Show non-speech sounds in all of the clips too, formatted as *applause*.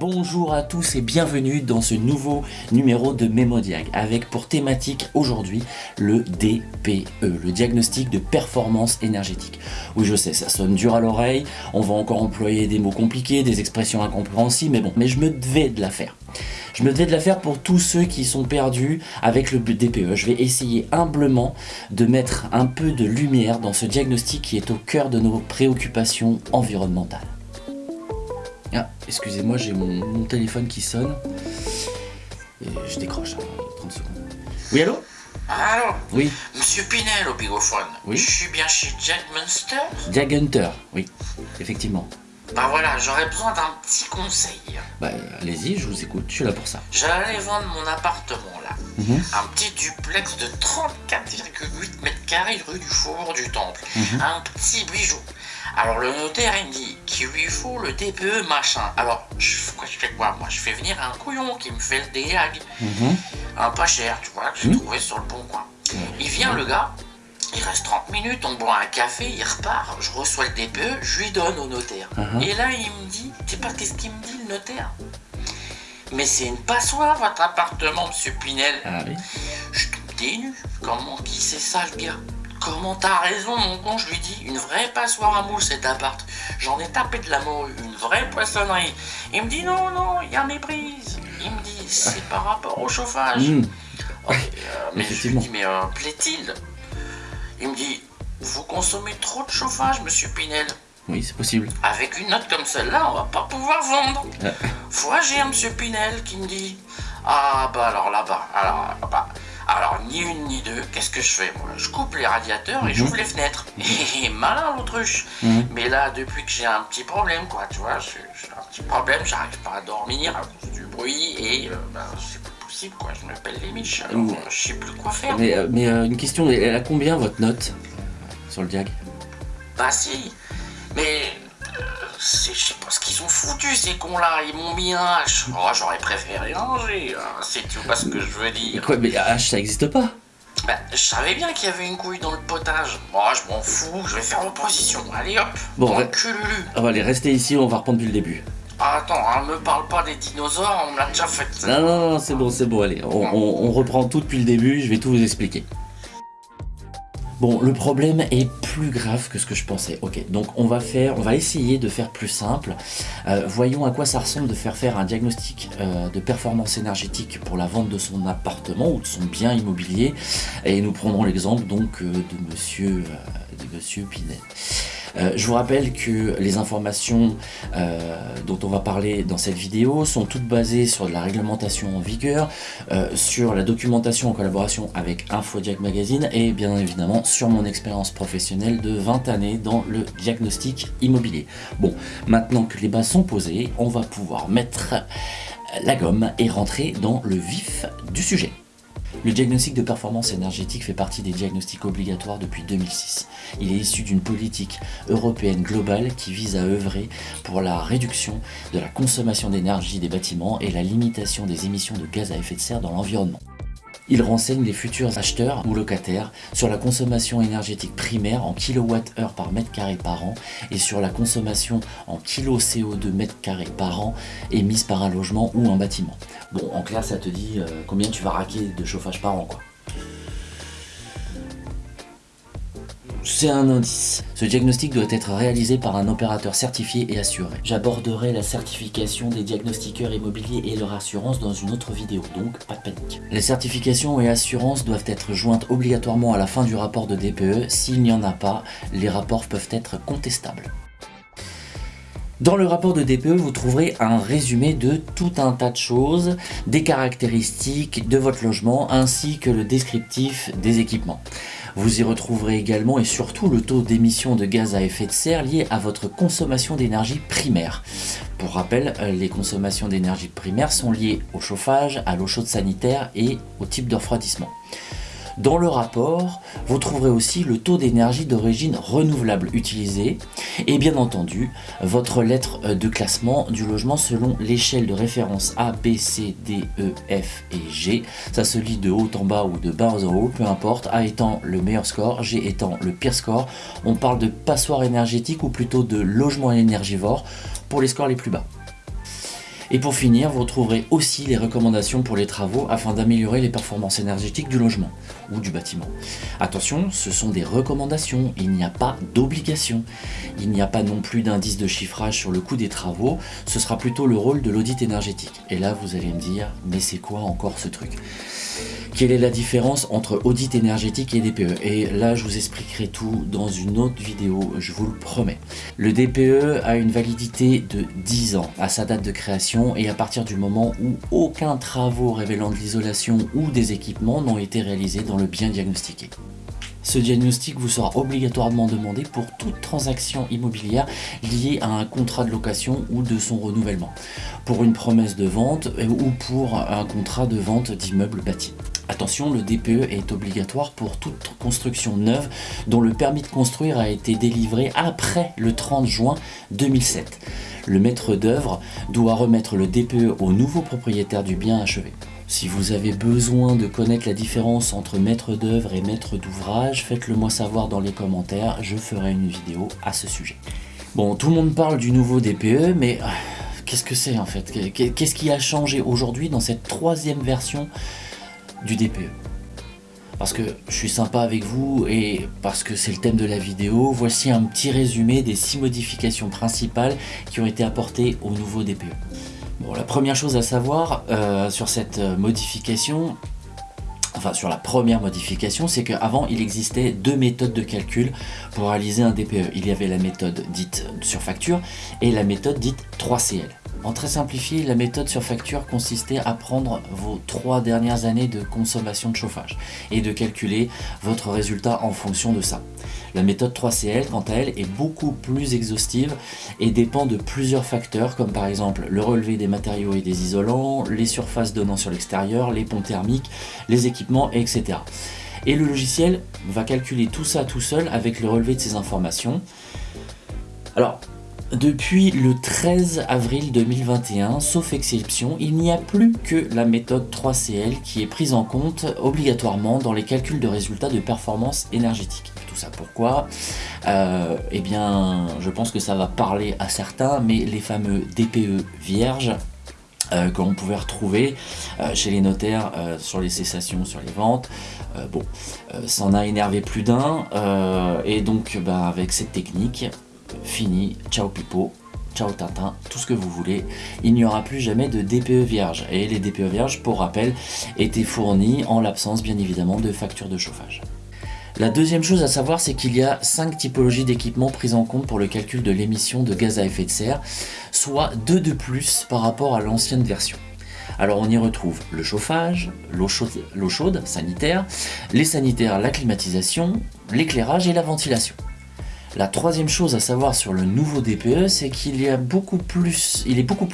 Bonjour à tous et bienvenue dans ce nouveau numéro de Mémodiag avec pour thématique aujourd'hui le DPE, le diagnostic de performance énergétique. Oui je sais, ça sonne dur à l'oreille, on va encore employer des mots compliqués, des expressions incompréhensibles, mais bon, mais je me devais de la faire. Je me devais de la faire pour tous ceux qui sont perdus avec le DPE. Je vais essayer humblement de mettre un peu de lumière dans ce diagnostic qui est au cœur de nos préoccupations environnementales. Ah, excusez-moi, j'ai mon, téléphone qui sonne. Et je décroche, 30 hein, secondes. Oui, allô? Allô? Oui. Monsieur Pinel au bigophone. Oui. Je suis bien chez Jack Munster? Jack Hunter, oui, effectivement. Bah voilà, j'aurais besoin d'un petit conseil. Bah allez-y, je vous écoute, je suis là pour ça. J'allais vendre mon appartement là. Mhm. Un petit duplex de 34,8 mètres carrés rue du Faubourg du Temple. Mhm. Un petit bijou. Alors le notaire il me dit qu'il lui faut le DPE machin. Alors je, quoi, je fais quoi Moi? Je fais venir un couillon qui me fait le DEAG. Mhm. Un pas cher, tu vois, que j'ai Mhm. trouvé sur le bon coin. Il vient le gars, il reste 30 minutes, on boit un café, il repart, je reçois le DPE, je lui donne au notaire. Mhm. Et là il me dit, tu sais pas qu'est-ce qu'il me dit le notaire? Mais c'est une passoire votre appartement, monsieur Pinel. Ah oui Je tombe dénu. Comment qui sait ça le gars? Comment t'as raison mon con, je lui dis, une vraie passoire à moules cet appart. J'en ai tapé de la morue, une vraie poissonnerie. Il me dit non, non, il y a méprise. Il me dit, c'est par rapport au chauffage. Mhm. Ok, euh, mais je lui dis, mais euh, plaît-il? Il me dit, vous consommez trop de chauffage, monsieur Pinel. Oui, c'est possible. Avec une note comme celle-là, on va pas pouvoir vendre. Euh. Faut agir, monsieur Pinel, qui me dit, ah bah alors là-bas, alors là-bas. Alors, ni une ni deux, qu'est-ce que je fais? Moi Je coupe les radiateurs et Mhm. j'ouvre les fenêtres. *laughs* Et malin l'autruche. Mhm. Mais là, depuis que j'ai un petit problème, quoi, tu vois, j'ai un petit problème, j'arrive pas à dormir à cause du bruit et euh, bah, c'est plus possible, quoi. Je me pèle les miches, alors je sais plus quoi faire. Mais, euh, mais euh, une question, elle a combien votre note sur le diag? Bah si, mais je sais pas ce qu'ils ont foutu ces cons-là, ils m'ont mis un H. Oh, j'aurais préféré un G, hein, si tu vois ce que je veux dire. Quoi, mais H, ça existe pas Bah, je savais bien qu'il y avait une couille dans le potage. Moi, je m'en fous, je vais faire opposition. Allez hop, Bon, ouais. cululu. On va aller rester ici, on va reprendre depuis le début. Ah, attends, hein, me parle pas des dinosaures, on me l'a déjà fait. Non, non, non, c'est bon, c'est bon, allez, on, on- on reprend tout depuis le début, je vais tout vous expliquer. Bon, le problème est plus grave que ce que je pensais. Ok, donc on va faire, on va essayer de faire plus simple. Euh, voyons à quoi ça ressemble de faire faire un diagnostic euh, de performance énergétique pour la vente de son appartement ou de son bien immobilier. Et nous prendrons l'exemple donc euh, de Monsieur, euh, je vous rappelle que les informations euh, dont on va parler dans cette vidéo sont toutes basées sur de la réglementation en vigueur, euh, sur la documentation en collaboration avec InfoDiag Magazine et bien évidemment sur mon expérience professionnelle de 20 années dans le diagnostic immobilier. Bon, maintenant que les bases sont posées, on va pouvoir mettre la gomme et rentrer dans le vif du sujet. Le diagnostic de performance énergétique fait partie des diagnostics obligatoires depuis 2006. Il est issu d'une politique européenne globale qui vise à œuvrer pour la réduction de la consommation d'énergie des bâtiments et la limitation des émissions de gaz à effet de serre dans l'environnement. Il renseigne les futurs acheteurs ou locataires sur la consommation énergétique primaire en kWh par mètre carré par an et sur la consommation en kilo CO2 mètre carré par an émise par un logement ou un bâtiment. Bon, en clair, ça te dit euh, combien tu vas raquer de chauffage par an, quoi. C'est un indice. Ce diagnostic doit être réalisé par un opérateur certifié et assuré. J'aborderai la certification des diagnostiqueurs immobiliers et leur assurance dans une autre vidéo, donc pas de panique. Les certifications et assurances doivent être jointes obligatoirement à la fin du rapport de DPE. S'il n'y en a pas, les rapports peuvent être contestables. Dans le rapport de DPE, vous trouverez un résumé de tout un tas de choses, des caractéristiques de votre logement ainsi que le descriptif des équipements. Vous y retrouverez également et surtout le taux d'émission de gaz à effet de serre lié à votre consommation d'énergie primaire. Pour rappel, euh, les consommations d'énergie primaire sont liées au chauffage, à l'eau chaude sanitaire et au type de refroidissement. Dans le rapport, vous trouverez aussi le taux d'énergie d'origine renouvelable utilisé et bien entendu votre lettre euh, de classement du logement selon l'échelle de référence A, B, C, D, E, F et G. Ça se lit de haut en bas ou de bas en haut, peu importe, A étant le meilleur score, G étant le pire score. On parle de passoire énergétique ou plutôt de logement énergivore pour les scores les plus bas. Et pour finir, vous retrouverez aussi les recommandations pour les travaux afin d'améliorer les performances énergétiques du logement ou du bâtiment. Attention, ce sont des recommandations, il n'y a pas d'obligation. Il n'y a pas non plus d'indice de chiffrage sur le coût des travaux, ce sera plutôt le rôle de l'audit énergétique. Et là, vous allez me dire, mais c'est quoi encore ce truc? Quelle est la différence entre audit énergétique et DPE Et là, je vous expliquerai tout dans une autre vidéo, je vous le promets. Le DPE a une validité de 10 ans à sa date de création et à partir du moment où aucun travaux révélant de l'isolation ou des équipements n'ont été réalisés dans le bien diagnostiqué. Ce diagnostic vous sera obligatoirement demandé pour toute transaction immobilière liée à un contrat de location ou de son renouvellement, pour une promesse de vente ou pour un contrat de vente d'immeubles bâtis. Attention, le DPE est obligatoire pour toute construction neuve dont le permis de construire a été délivré après le 30 juin 2007. Le maître d'œuvre doit remettre le DPE au nouveau propriétaire du bien achevé. Si vous avez besoin de connaître la différence entre maître d'œuvre et maître d'ouvrage, faites-le moi savoir dans les commentaires, je ferai une vidéo à ce sujet. Bon, tout le monde parle du nouveau DPE, mais ah, qu'est-ce que c'est en fait? Qu'est-ce qui a changé aujourd'hui dans cette troisième version du DPE. Parce que je suis sympa avec vous et parce que c'est le thème de la vidéo, voici un petit résumé des six modifications principales qui ont été apportées au nouveau DPE. Bon, la première chose à savoir euh, sur cette modification, enfin sur la première modification, c'est qu'avant il existait deux méthodes de calcul pour réaliser un DPE. Il y avait la méthode dite sur facture et la méthode dite 3CL. En très simplifié, la méthode sur facture consistait à prendre vos trois dernières années de consommation de chauffage et de calculer votre résultat en fonction de ça. La méthode 3CL, quant à elle, est beaucoup plus exhaustive et dépend de plusieurs facteurs comme par exemple le relevé des matériaux et des isolants, les surfaces donnant sur l'extérieur, les ponts thermiques, les équipements, etc. Et le logiciel va calculer tout ça tout seul avec le relevé de ces informations. Alors, depuis le 13 avril 2021, sauf exception, il n'y a plus que la méthode 3CL qui est prise en compte obligatoirement dans les calculs de résultats de performance énergétique. Tout ça pourquoi? Euh, Eh bien, je pense que ça va parler à certains, mais les fameux DPE vierges euh, que pouvait retrouver euh, chez les notaires sur les cessations, sur les ventes. bon, ça en a énervé plus d'un, et donc bah, avec cette technique, fini, ciao pipo, ciao tintin, tout ce que vous voulez. Il n'y aura plus jamais de DPE vierge. Et les DPE vierges, pour rappel, étaient fournis en l'absence bien évidemment de factures de chauffage. La deuxième chose à savoir, c'est qu'il y a cinq typologies d'équipements prises en compte pour le calcul de l'émission de gaz à effet de serre, soit deux de plus par rapport à l'ancienne version. Alors on y retrouve le chauffage, l'eau chaude, chaude, sanitaire, les sanitaires, la climatisation, l'éclairage et la ventilation. La troisième chose à savoir sur le nouveau DPE, c'est qu'il est beaucoup plus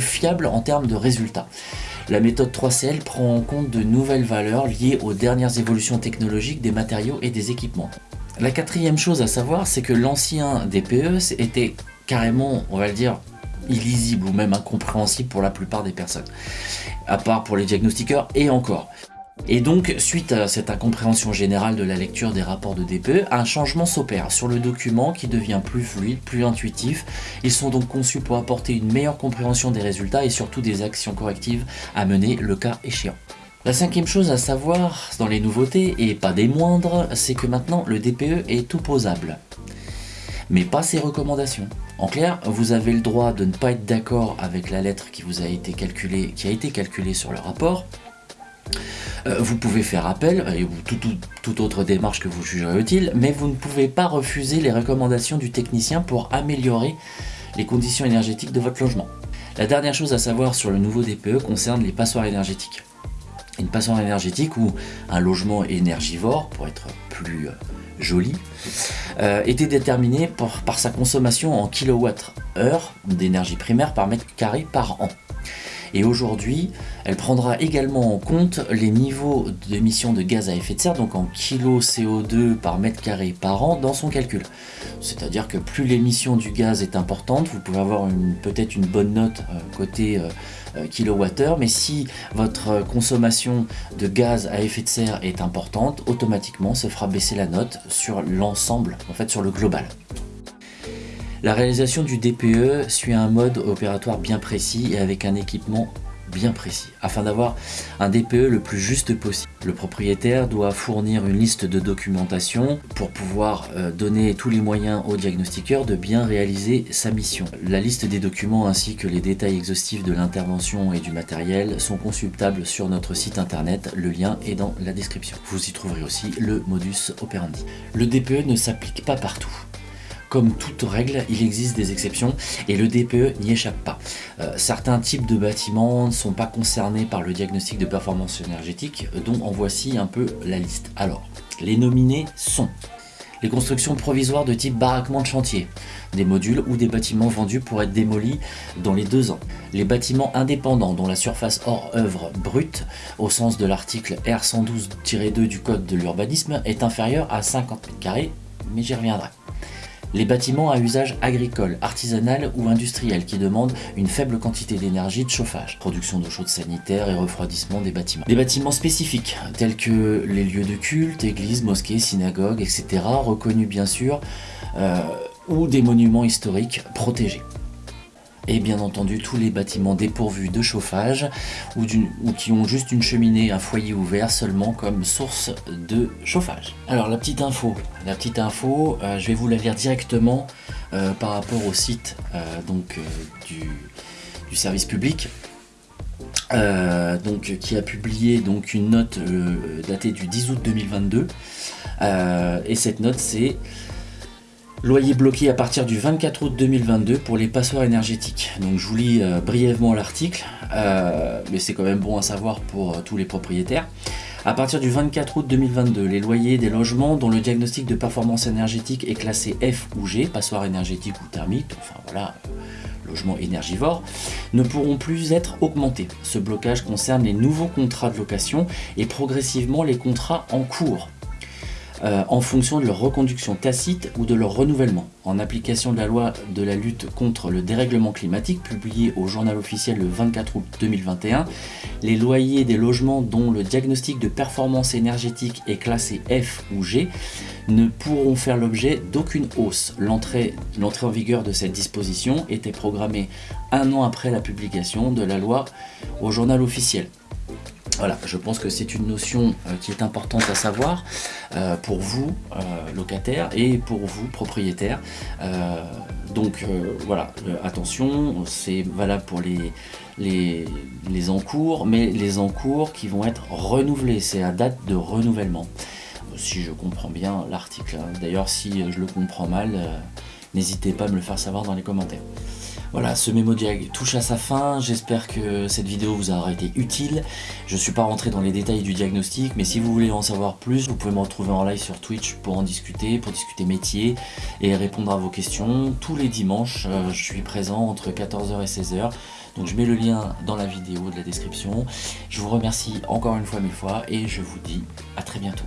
fiable en termes de résultats. La méthode 3CL prend en compte de nouvelles valeurs liées aux dernières évolutions technologiques des matériaux et des équipements. La quatrième chose à savoir, c'est que l'ancien DPE était carrément, on va le dire, illisible ou même incompréhensible pour la plupart des personnes, à part pour les diagnostiqueurs et encore. Et donc, suite à cette incompréhension générale de la lecture des rapports de DPE, un changement s'opère sur le document qui devient plus fluide, plus intuitif. Ils sont donc conçus pour apporter une meilleure compréhension des résultats et surtout des actions correctives à mener le cas échéant. La cinquième chose à savoir dans les nouveautés, et pas des moindres, c'est que maintenant le DPE est opposable. Mais pas ses recommandations. En clair, vous avez le droit de ne pas être d'accord avec la lettre qui vous a été calculée, qui a été calculée sur le rapport, euh, vous pouvez faire appel, et toute autre démarche que vous jugerez utile, mais vous ne pouvez pas refuser les recommandations du technicien pour améliorer les conditions énergétiques de votre logement. La dernière chose à savoir sur le nouveau DPE concerne les passoires énergétiques. Une passoire énergétique ou un logement énergivore, pour être plus euh, joli, euh, était déterminé par sa consommation en kWh d'énergie primaire par mètre carré par an. Et aujourd'hui, elle prendra également en compte les niveaux d'émissions de gaz à effet de serre, donc en kilo CO2 par mètre carré par an dans son calcul. C'est-à-dire que plus l'émission du gaz est importante, vous pouvez avoir peut-être une bonne note euh, côté euh, euh, kilowattheure, mais si votre consommation de gaz à effet de serre est importante, automatiquement ça fera baisser la note sur l'ensemble, en fait sur le global. La réalisation du DPE suit un mode opératoire bien précis et avec un équipement bien précis, afin d'avoir un DPE le plus juste possible. Le propriétaire doit fournir une liste de documentation pour pouvoir euh, donner tous les moyens au diagnostiqueur de bien réaliser sa mission. La liste des documents ainsi que les détails exhaustifs de l'intervention et du matériel sont consultables sur notre site internet, le lien est dans la description. Vous y trouverez aussi le modus operandi. Le DPE ne s'applique pas partout. Comme toute règle, il existe des exceptions et le DPE n'y échappe pas. Euh, certains types de bâtiments ne sont pas concernés par le diagnostic de performance énergétique, dont en voici un peu la liste. Alors, les nominés sont les constructions provisoires de type baraquement de chantier, des modules ou des bâtiments vendus pour être démolis dans les deux ans, les bâtiments indépendants dont la surface hors œuvre brute, au sens de l'article R112-2 du Code de l'urbanisme, est inférieure à 50 m2, mais j'y reviendrai. Les bâtiments à usage agricole, artisanal ou industriel qui demandent une faible quantité d'énergie de chauffage, production d'eau chaude sanitaire et refroidissement des bâtiments. Des bâtiments spécifiques, tels que les lieux de culte, églises, mosquées, synagogues, etc., reconnus bien sûr, euh, ou des monuments historiques protégés et bien entendu tous les bâtiments dépourvus de chauffage ou, qui ont juste une cheminée, un foyer ouvert seulement comme source de chauffage. Alors la petite info, la petite info, euh, je vais vous la lire directement euh, par rapport au site euh, donc, du, service public. donc, qui a publié donc, une note datée du 10 août 2022 et cette note c'est Loyer bloqué à partir du 24 août 2022 pour les passoires énergétiques. Donc je vous lis euh, brièvement l'article, euh, mais c'est quand même bon à savoir pour euh, tous les propriétaires. À partir du 24 août 2022, les loyers des logements dont le diagnostic de performance énergétique est classé F ou G, passoire énergétique ou thermique, enfin voilà, logement énergivore, ne pourront plus être augmentés. Ce blocage concerne les nouveaux contrats de location et progressivement les contrats en cours. Euh, en fonction de leur reconduction tacite ou de leur renouvellement. En application de la loi de la lutte contre le dérèglement climatique, publiée au journal officiel le 24 août 2021, les loyers des logements dont le diagnostic de performance énergétique est classé F ou G ne pourront faire l'objet d'aucune hausse. L'entrée en vigueur de cette disposition était programmée un an après la publication de la loi au journal officiel. Voilà, je pense que c'est une notion euh, qui est importante à savoir euh, pour vous, euh, locataires, et pour vous, propriétaires. donc voilà, attention, c'est valable pour les, les, les, encours, mais les encours qui vont être renouvelés, c'est à date de renouvellement. Si je comprends bien l'article, hein. d'ailleurs si je le comprends mal, n'hésitez pas à me le faire savoir dans les commentaires. Voilà, ce mémo diag touche à sa fin, j'espère que cette vidéo vous aura été utile. Je ne suis pas rentré dans les détails du diagnostic, mais si vous voulez en savoir plus, vous pouvez me retrouver en live sur Twitch pour en discuter, pour discuter métier et répondre à vos questions. Tous les dimanches, euh, je suis présent entre 14h et 16h. Donc je mets le lien dans la vidéo de la description. Je vous remercie encore une fois mille fois et je vous dis à très bientôt.